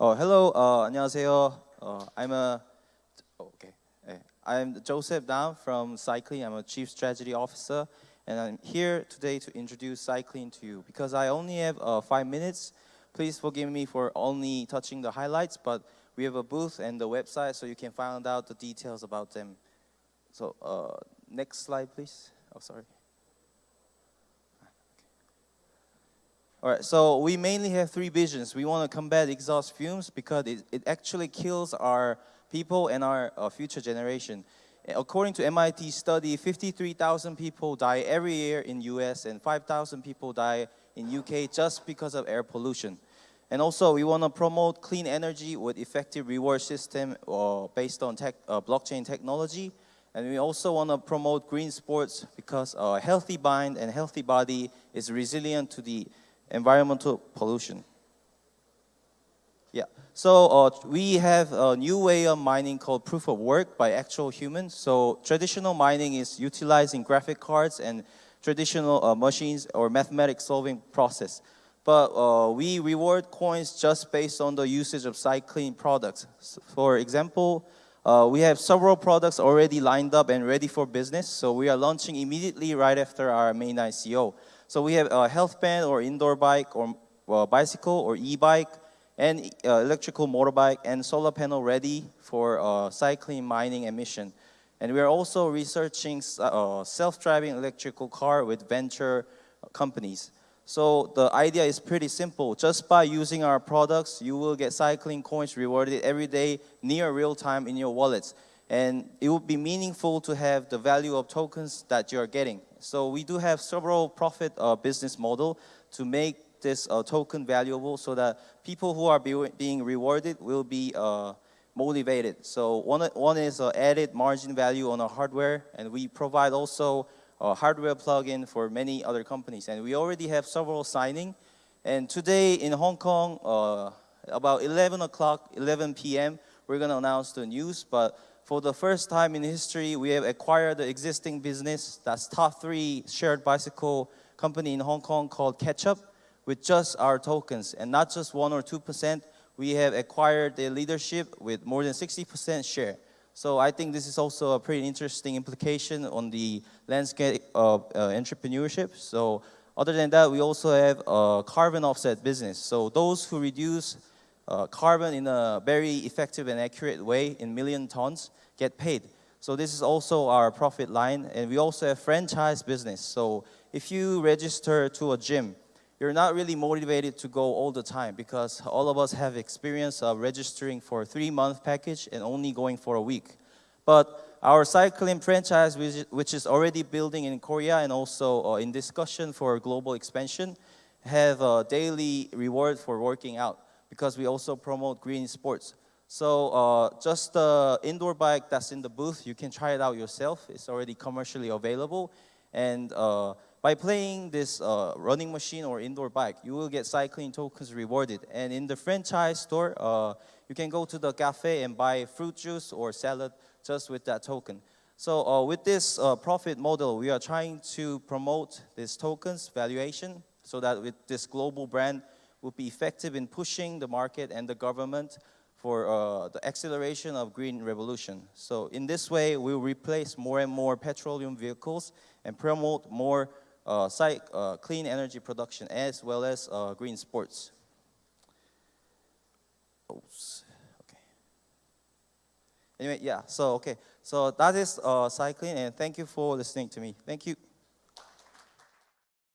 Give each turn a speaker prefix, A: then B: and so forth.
A: Oh, hello. Uh, 안녕하세요. Uh, I'm a oh, okay. I'm Joseph Dam from Cycling. I'm a chief strategy officer, and I'm here today to introduce cycling to you. Because I only have uh, five minutes, please forgive me for only touching the highlights, but we have a booth and the website so you can find out the details about them. So uh, next slide, please. Oh, sorry. All right, so we mainly have three visions. We want to combat exhaust fumes because it, it actually kills our people and our uh, future generation. According to MIT study, 53,000 people die every year in US and 5,000 people die in UK just because of air pollution. And also, we want to promote clean energy with effective reward system uh, based on tech, uh, blockchain technology. And we also want to promote green sports because a healthy mind and healthy body is resilient to the environmental pollution. Yeah, so uh, we have a new way of mining called proof of work by actual humans. So traditional mining is utilizing graphic cards and traditional uh, machines or mathematics solving process. But uh, we reward coins just based on the usage of cycling products. For example, uh, we have several products already lined up and ready for business. So we are launching immediately right after our main ICO. So we have a health band or indoor bike or uh, bicycle or e-bike and uh, electrical motorbike and solar panel ready for uh, cycling, mining, and mission. And we are also researching uh, self-driving electrical car with venture companies. So the idea is pretty simple. Just by using our products, you will get cycling coins rewarded every day near real time in your wallets. And it would be meaningful to have the value of tokens that you're getting. So we do have several profit uh, business model to make this uh, token valuable so that people who are be being rewarded will be uh, motivated. So one, one is uh, added margin value on our hardware, and we provide also a hardware plugin for many other companies. And we already have several signing. And today in Hong Kong, uh, about 11 o'clock, 11 p.m., we're going to announce the news. But for the first time in history, we have acquired the existing business that's top three shared bicycle company in Hong Kong called Ketchup with just our tokens and not just one or 2%. We have acquired the leadership with more than 60% share. So I think this is also a pretty interesting implication on the landscape of uh, entrepreneurship. So other than that, we also have a carbon offset business. So those who reduce uh, carbon in a very effective and accurate way in million tons get paid. So this is also our profit line. And we also have franchise business. So if you register to a gym, you're not really motivated to go all the time because all of us have experience of registering for a three-month package and only going for a week. But our cycling franchise, which is already building in Korea and also uh, in discussion for global expansion, have a daily reward for working out because we also promote green sports. So uh, just the indoor bike that's in the booth, you can try it out yourself. It's already commercially available. And uh, by playing this uh, running machine or indoor bike, you will get cycling tokens rewarded. And in the franchise store, uh, you can go to the cafe and buy fruit juice or salad just with that token. So uh, with this uh, profit model, we are trying to promote this tokens valuation so that with this global brand, will be effective in pushing the market and the government for uh, the acceleration of green revolution. So in this way, we'll replace more and more petroleum vehicles and promote more uh, uh, clean energy production as well as uh, green sports. Oops. Okay. Anyway, yeah, so okay. So that is uh, cycling and thank you for listening to me. Thank you.